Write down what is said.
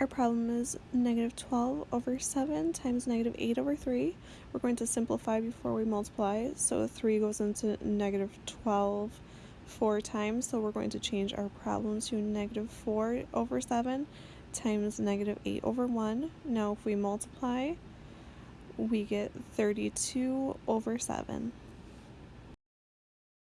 Our problem is negative 12 over 7 times negative 8 over 3. We're going to simplify before we multiply, so 3 goes into negative 12 four times, so we're going to change our problem to negative 4 over 7 times negative 8 over 1. Now if we multiply, we get 32 over 7.